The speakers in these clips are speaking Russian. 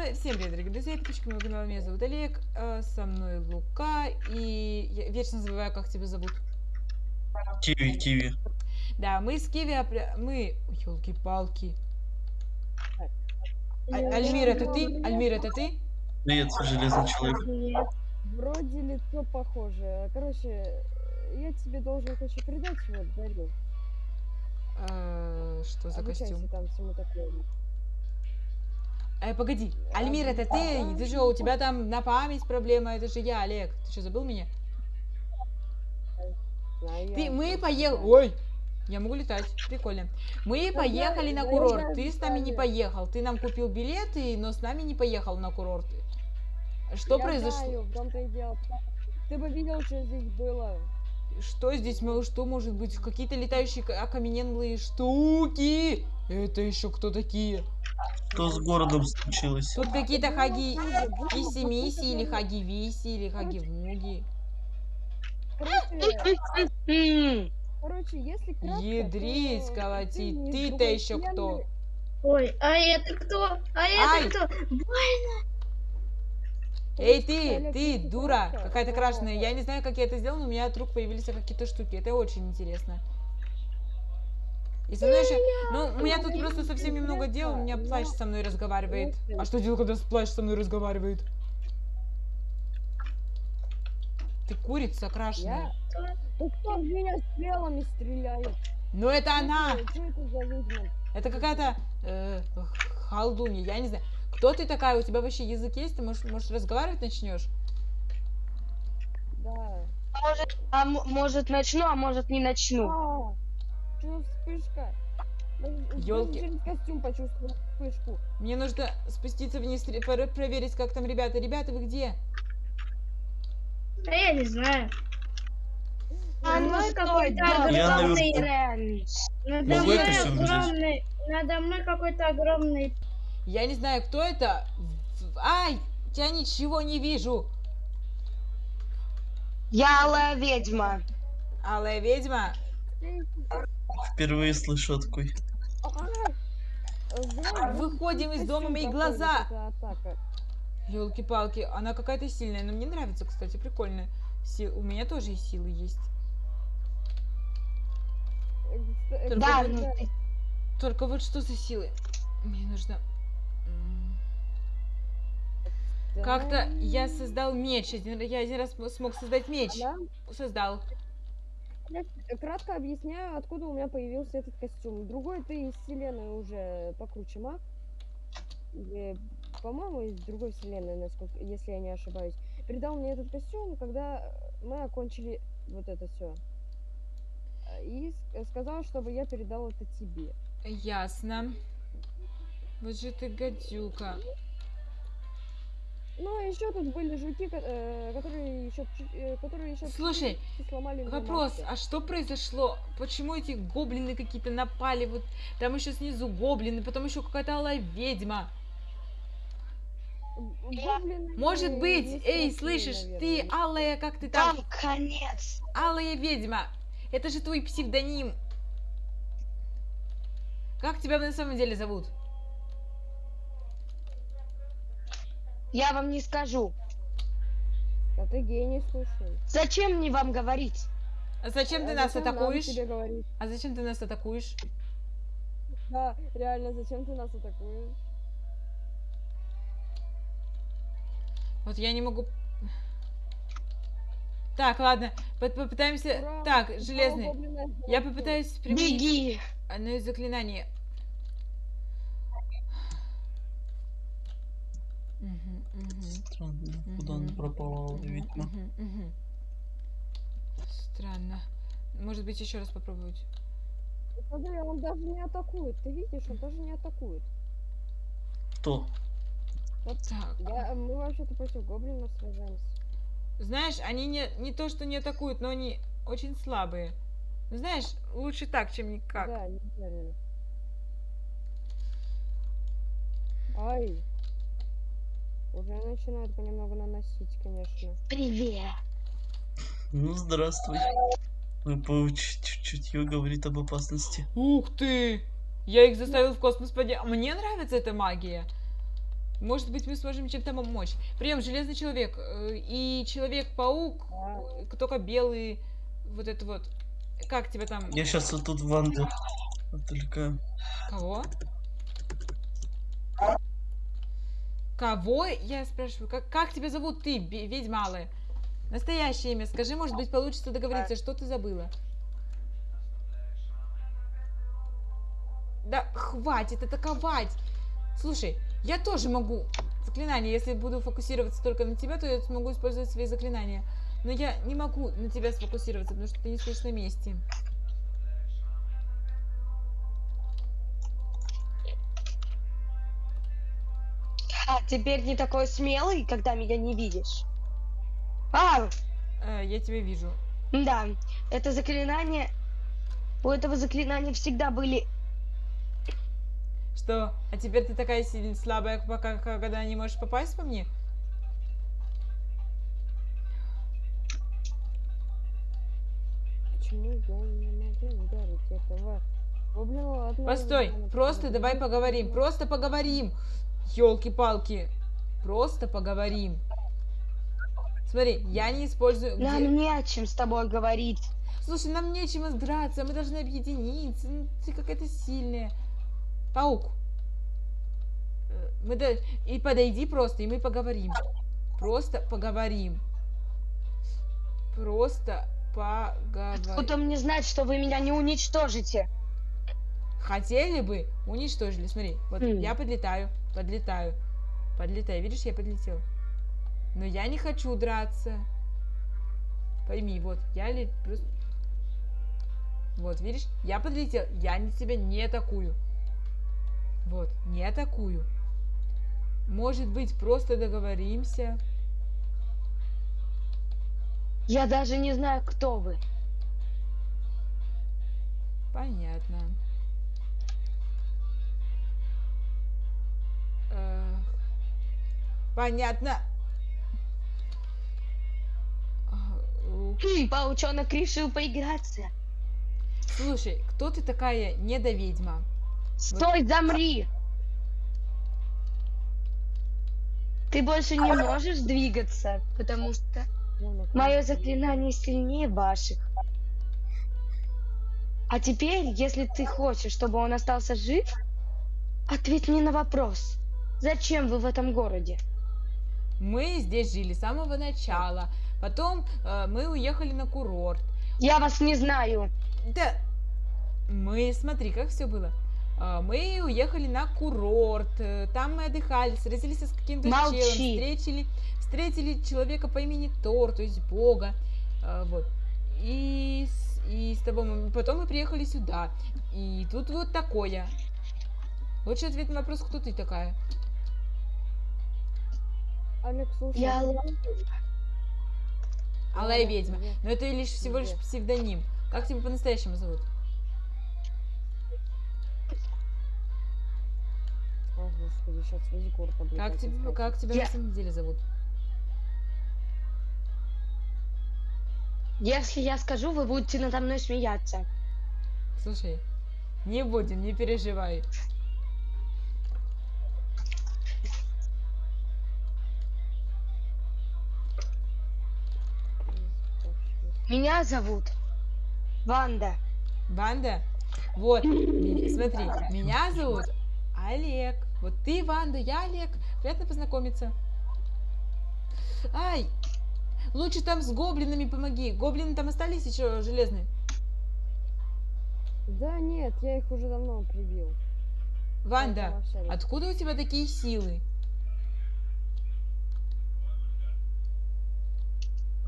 Всем привет, дорогие друзья, подписчики моего канала, меня зовут Олег, э, со мной Лука, и я вечно забываю, как тебя зовут. Киви, киви. Да, мы с Киви, мы, елки-палки. А- Альмир, это ты? Альмир, это ты? Привет, железный человек. Вроде лицо похоже. Короче, я тебе должен кое-что передать, вот, дарю. Э, Что за Обучайся костюм? там всему такому. Э, погоди, Альмир, это ты? Ты что, у тебя там на память проблема? Это же я, Олег. Ты что, забыл меня? Знаю Ты, мы поехали... Ой, я могу летать, прикольно. Мы Да поехали я- на курорт, я ты с нами не поехал. Ты нам купил билеты, но с нами не поехал на курорт. Что Я произошло? знаю, в том-то и дело. Ты бы видел, что здесь было. Что здесь, что может быть? Какие-то летающие окаменелые штуки? Это еще кто такие? Что с городом случилось? Тут какие-то хаги Было, было, Иси вот Миси это или было. хаги Виси или хаги Вмуги. Короче, короче, если кратко, Ядрить, то из Ты-то еще кто? Ой, а это кто? А Ай! это кто? Эй, ты, ты, дура, какая-то то- крашеная. Я не знаю, как я это сделал, но у меня от рук появились какие-то штуки. Это очень интересно. И со мной еще... Ну, у меня тут просто совсем немного дел, у меня плащ со мной разговаривает. А что делать, когда плащ со мной разговаривает? Ты курица крашеная. Ну кто в меня стрелами стреляет? Ну это она! Это какая-то э, халдунья, я не знаю. Кто ты такая? У тебя вообще язык есть? Ты можешь, может разговаривать начнешь? Да. Может, а может начну, а может не начну. А, что вспышка? Через костюм почувствовал вспышку. Мне нужно спуститься вниз, проверить, как там ребята. Ребята, вы где? Да я не знаю. А Надо мной какой-то огромный. Рен. Надо мной огромный. Надо мной какой-то огромный. Я не знаю, кто это. Ай, я ничего не вижу. Я алая ведьма. Алая ведьма. Впервые слышу о такой. А, Выходим из дома, мои глаза. Елки-палки, она какая-то сильная, но мне нравится, кстати, прикольная. Си- У меня тоже и силы есть. Только Да, вот- ну ты- Только вот что за силы? Мне нужно... да. Как-то я создал меч. Один- Я один раз см- смог создать меч. Да? Создал. Я кратко объясняю, откуда у меня появился этот костюм. Другой ты из вселенной уже покруче маг. По-моему, из другой вселенной, насколько, если я не ошибаюсь. Передал мне этот костюм, когда мы окончили вот это все. И сказал, чтобы я передал это тебе. Ясно. Вот же ты гадюка. Ну, еще тут были жуки, э, которые еще, которые еще Слушай, сломали Вопрос, а что произошло? Почему эти гоблины какие-то напали? Вот там еще снизу гоблины, потом еще какая-то алая ведьма. Гоблины, Может э, быть, эй, слышишь, ты наверное. алая, как ты там? Там конец. Алая ведьма. Это же твой псевдоним. Как тебя на самом деле зовут? Я вам не скажу. А ты гений, слушай. Зачем мне вам говорить? А зачем ты А нас зачем атакуешь? А зачем ты нас атакуешь? Да, реально, зачем ты нас атакуешь? Вот я не могу... Так, ладно, по- попытаемся... Ура! Так, железный. Я попытаюсь применить Беги. одно из заклинаний. Странно, куда ведьма. мгм, мгм. Странно. Может быть, еще раз попробовать. Смотри, он даже не атакует. Ты видишь, он даже не атакует. Кто? Так. Я, мы вообще-то против гоблинов сражаемся. Знаешь, они не, не то, что не атакуют, но они очень слабые. Ну, Знаешь, лучше так, чем никак. Да, неправильно. Ай. Уже начинают понемногу наносить, конечно. Привет. Ну, здравствуй. Чутье говорит об опасности. Ух ты! Я их заставил в космос поднять. Мне нравится эта магия. Может быть, мы сможем чем-то помочь. Прием, Железный Человек э, и Человек-паук, э, только белый, вот это вот. Как тебя там? Я сейчас вот тут Ванды отвлекаю. Кого? Кого? Я спрашиваю, как, как тебя зовут ты, бе- ведьма алая? Настоящее имя. Скажи, может быть, получится договориться, что ты забыла? Да хватит атаковать! Слушай, я тоже могу заклинание. Если буду фокусироваться только на тебя, то я смогу использовать свои заклинания. Но я не могу на тебя сфокусироваться, потому что ты не стоишь на месте. Теперь не такой смелый, когда меня не видишь. А, Э, я тебя вижу. да, это заклинание... У этого заклинания всегда были... Что? А теперь ты такая сильно слабая, пока когда не можешь попасть по мне? Почему я не могу ударить этого гоблина Постой, просто давай поговорим, просто поговорим. Ёлки-палки, просто поговорим. Смотри, я не использую... где- Нам не о чем с тобой говорить. Слушай, нам нечем драться, мы должны объединиться. Ну, ты какая-то сильная. Паук. Э, Мы да... И подойди просто, и мы поговорим. Просто поговорим. Просто поговорим. Откуда мне знать, что вы меня не уничтожите? Хотели бы, уничтожили. Смотри, вот Хм. я подлетаю, подлетаю, подлетаю. Видишь, я подлетел. Но я не хочу драться. Пойми, вот, я ли. Вот, видишь, я подлетел, я не- тебя не атакую. Вот, не атакую. Может быть, просто договоримся. Я даже не знаю, кто вы. Понятно. Понятно. Хм, паучонок решил поиграться. Слушай, кто ты такая недоведьма? Стой, замри! Ты больше не можешь двигаться, потому что мое заклинание сильнее ваших. А теперь, если ты хочешь, чтобы он остался жив, ответь мне на вопрос. Зачем вы в этом городе? Мы здесь жили с самого начала. Потом э, мы уехали на курорт. Я вас не знаю. Да, мы, смотри, как все было. А, Мы уехали на курорт, э, там мы отдыхали, встретились с каким-то челом, встретили, встретили человека по имени Тор, то есть Бога, а, вот. И, с- и с тобой мы- потом мы приехали сюда, и тут вот такое. Лучший ответ на вопрос, кто ты такая? Алекс, слушай. Я Ла- Алая ведьма. Но это лишь всего лишь псевдоним. Как тебя по-настоящему зовут? О, господи, сейчас в Егор Как, тебе, как тебя Я- на самом деле зовут? Если я скажу, вы будете надо мной смеяться. Слушай, не будем, не переживай. Меня зовут Ванда. Ванда? Вот, смотри, меня зовут Олег. Вот ты, Ванда, я Олег. Приятно познакомиться. Ай, лучше там с гоблинами помоги. Гоблины там остались еще железные? Да нет, я их уже давно прибил. Ванда, откуда у тебя такие силы?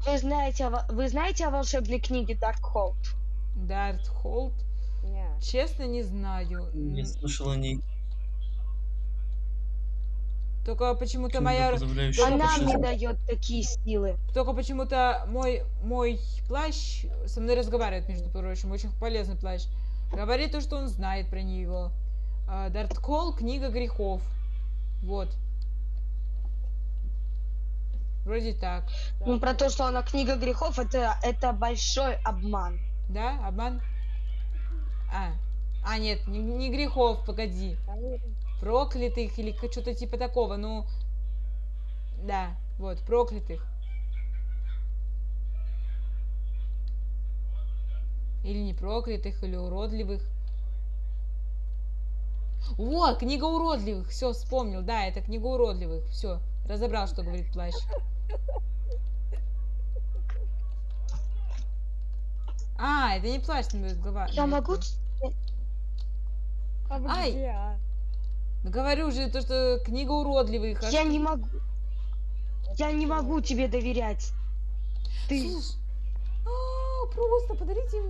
Вы знаете, вы знаете о волшебной книге Даркхолд? Дарт Холд? Не. Честно, не знаю. Не слышал о ней. Только почему-то моя... Она мне дает такие силы. Только почему-то мой, мой плащ со мной разговаривает, между прочим. Очень полезный плащ. Говорит то, что он знает про него. Дарт Кол, книга грехов. Вот. Вроде так. Да. Ну, про то, что она книга грехов, это, это большой обман. Да? Обман? А. А, нет, не, не грехов, погоди. Проклятых или что-то типа такого, ну, да, вот, проклятых. Или не проклятых, или уродливых. Вот, книга уродливых, все, вспомнил, да, это книга уродливых, все, разобрал, что говорит плащ. А, это не плащ, не разговаривать. Я могу... А Ай! а? Говорю же, то, что книга уродливых. а Я что- не могу... Я не могу тебе доверять. Ты... Слушай, а, просто подарите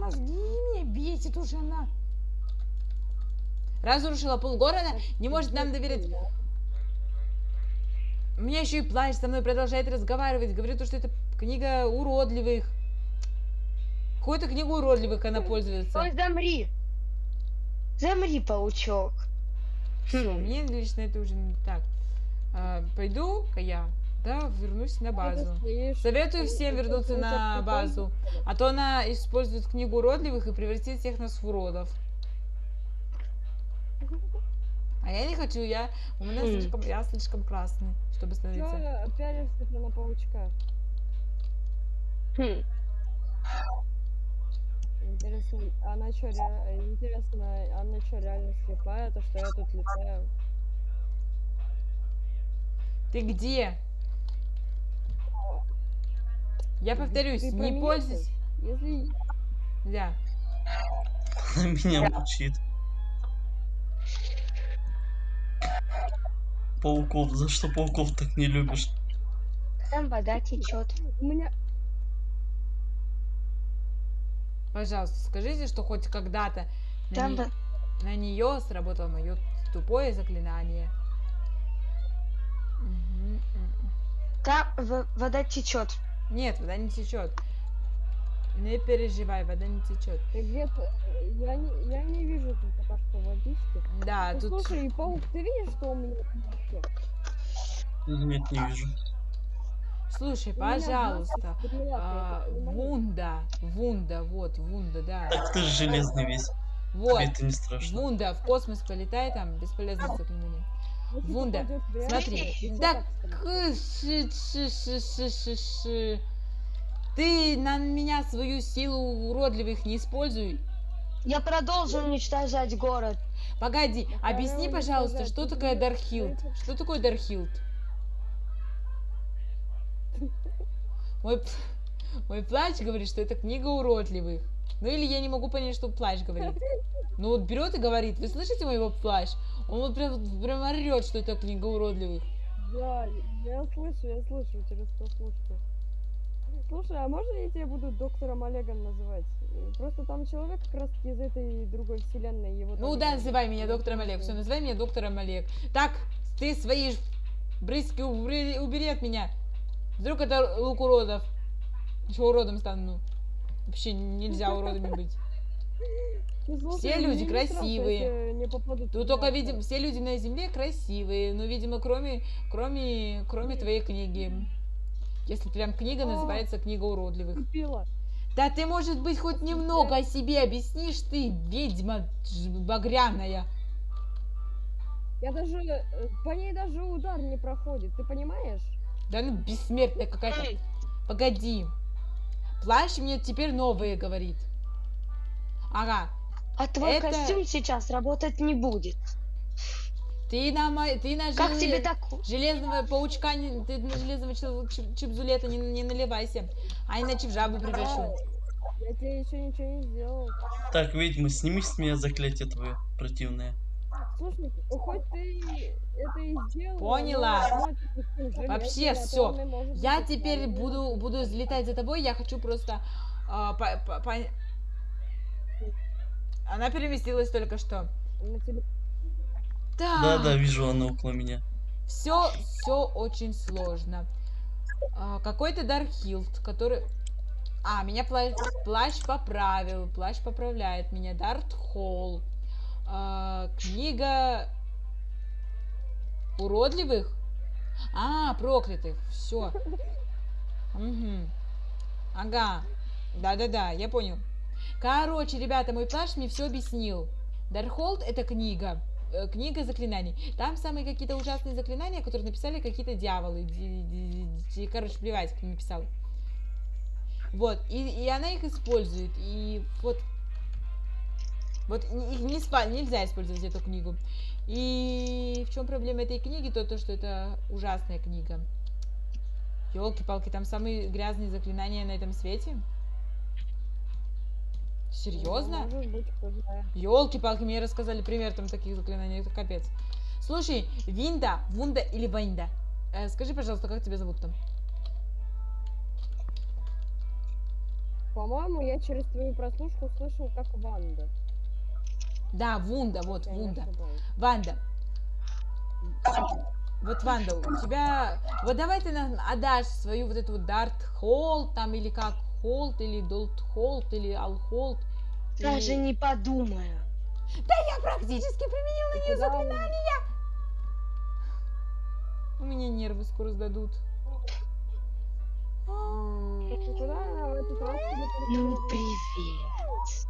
мозги, меня бесит уже она. Разрушила полгорода, не может нам доверять. Меня еще и плащ со мной продолжает разговаривать, говорит, то, что это книга уродливых. Какую-то книгу уродливых она пользуется. Ой, замри. Замри, паучок. Всё, Хм. мне лично это уже не так. А, пойду-ка я, да, вернусь на базу. Советую всем вернуться на базу, а то она использует книгу уродливых и превратит всех нас в уродов. А я не хочу, я у меня слишком, я слишком красный, чтобы становиться. Чё пялишься на паучка? Хм. Интересно, она чё, ре- интересно, она чё, реально слепая, то, что я тут летаю? Ты где? Я Ты- повторюсь, не пользуйся. Если Да. Меня мучит. Пауков, за что пауков так не любишь? Там вода течет. у меня... Пожалуйста, скажите, что хоть когда-то на, не- на нее сработало мое тупое заклинание. М. Там вода течет. Нет, вода не течет. Не переживай, вода не течет. Ты где-то... Я не, я не вижу тут пока что водички. Да, Ну, тут... Слушай, паук, ты видишь, что у меня? Нет, не вижу. Слушай, пожалуйста. а. Вунда, Вунда, вот, Вунда, да. Так ты же железный весь. Вот, Тебе это не страшно. Вунда, в космос полетай, там, бесполезно заклинание. Вунда, смотри, да Ты на меня свою силу уродливых не используй. Я продолжу уничтожать город. Погоди, объясни, пожалуйста, что такое Дархилд? Что такое Дархилд? Мой, мой плащ говорит, что это книга уродливых. Ну или я не могу понять, что плащ говорит. Ну вот берет и говорит, вы слышите моего плащ? Он вот прям, прям орет, что это книга уродливых. Да, я слышу, я слышу через прослушку. Слушай, а можно я тебя буду доктором Олегом называть? Просто там человек как раз из этой другой вселенной его. Ну да, называй меня доктором Олег. Все, называй меня доктором Олег. Так, ты свои брызги убери, убери от меня. Вдруг это лук уродов. Еще уродом стану. Вообще нельзя уродами быть. Ну, слушай, все люди не страшно, красивые. не попадут Тут в только, видим, все люди на земле красивые. Но, видимо, кроме, кроме, кроме твоей книги. Если прям книга О. называется «Книга уродливых». Купила. Да ты, может быть, хоть немного о себе объяснишь, ты, ведьма багряная. Я даже... э, По ней даже удар не проходит, ты понимаешь? Да ну, бессмертная какая-то. Погоди. Плащ мне теперь новые говорит. Ага. а твой Это- костюм сейчас работать не будет. Ты на, ты на Как желе- тебе так? железного паучка, не- ты на железного чип- чипзулета не, не наливайся. А иначе в жабу превращу. Я тебе еще ничего не сделал. Так, ведьма, сними с меня заклятие твое противное. Слушай, хоть ты это и сделала. Поняла. но- Вообще а и может Я теперь буду, буду взлетать за тобой, я хочу просто... а, по- по- по- Она переместилась только что. Тебе- Так. Да-да, вижу, она около меня. Все, все очень сложно. А, Какой-то Дархилд, который... А, меня плащ, плащ поправил. Плащ поправляет меня. Дарт Холл. А, книга уродливых? А, проклятых. Все. Ага. Да-да-да, я понял. Короче, ребята, мой плащ мне все объяснил. Дархолд это книга. Э, книга заклинаний. Там самые какие-то ужасные заклинания, которые написали какие-то дьяволы. Короче, плевать, кто написал. Вот, и, и она их использует. И вот вот их не спа- нельзя использовать эту книгу. И в чем проблема этой книги? То, то что это ужасная книга. Елки-палки, там самые грязные заклинания на этом свете. Серьезно? Елки-палки, мне рассказали пример там таких заклинаний, это капец. Слушай, Винда, Вунда или Вайнда? Э, скажи, пожалуйста, как тебя зовут там? По-моему, я через твою прослушку слышал, как Ванда. Да, Вунда, вот, я Вунда. Ванда. Вот, Ванда, у тебя... Вот давай ты нам отдашь свою вот эту вот Дарт Холл, там, или как, Холт, или Долт Холт, или Алхолт. Даже или- не подумаю. Я практически применила на нее заклинание. У меня нервы скоро сдадут. Ну, привет.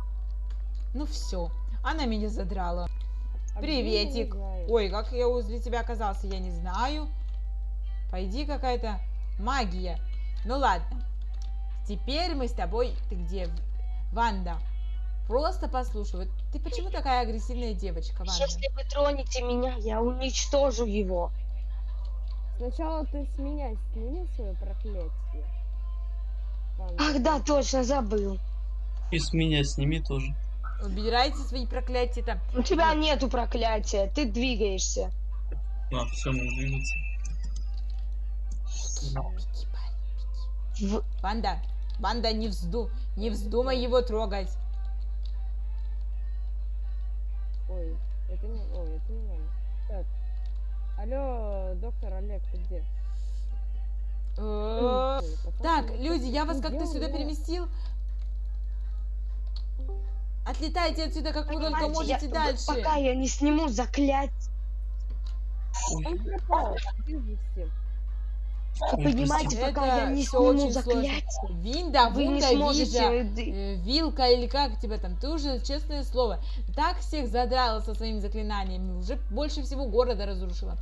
Ну все, она меня задрала. А Приветик. Ой, как я возле тебя оказался, я не знаю. Пойди какая-то магия. Ну ладно. Теперь мы с тобой... Ты где? Ванда. Просто послушай. Вот ты почему такая агрессивная девочка, Ванда? Если вы тронете меня, я уничтожу его. Сначала ты с меня сними свое проклятие. Ванда. Ах да, точно забыл. И с меня сними тоже. Убирайте свои проклятия-то. У тебя нету проклятия, ты двигаешься. А, все, мы двигаться. Беги, парень, беги. В- Ванда, Ванда, не, взду... не вздумай его трогать. Ой, это не... Ой, это не Ванда. Так. Алло, доктор Олег, ты где? Э, Так, люди, я вас как-то сюда переместил. Отлетайте отсюда, как вы только можете я- дальше. Пока я не сниму. Он пропал, Ой, Понимаете, Это пока я не сниму очень сложно. заклятие, Винда, вы не Вунда, сможете... Э, Вилка или как тебя там, ты уже, честное слово, так всех задрала со своими заклинаниями, уже больше всего города разрушила.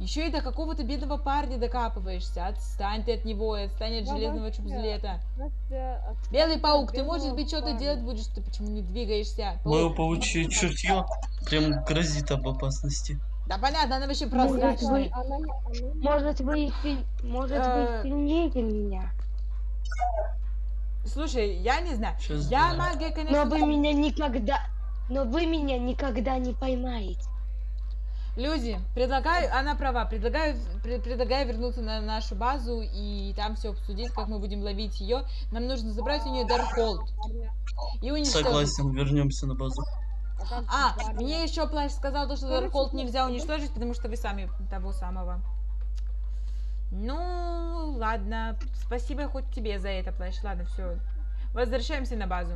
Еще и до какого-то бедного парня докапываешься. Отстань ты от него, и отстань от Да железного. Настя, от- Белый паук, ты, может быть, что-то делать будешь, ты почему не двигаешься? Мое Паук. паучье чутье прям грозит об опасности. Да понятно, она вообще прозрачная. Может, вы, может, Э, вы сильнее меня. Слушай, я не знаю. Сейчас Я да. магия, конечно... Но вы меня никогда... Но вы меня никогда не поймаете. Люди, предлагаю, она права, предлагаю, пре- предлагаю вернуться на нашу базу и там все обсудить, как мы будем ловить ее. Нам нужно забрать у нее Даркхолд и уничтожить. Согласен, вернемся на базу. А, А, мне еще Плащ сказал, то, что ну, нельзя уничтожить, потому что вы сами того самого. Ну, ладно. Спасибо хоть тебе за это, Плащ. Ладно, все. Возвращаемся на базу.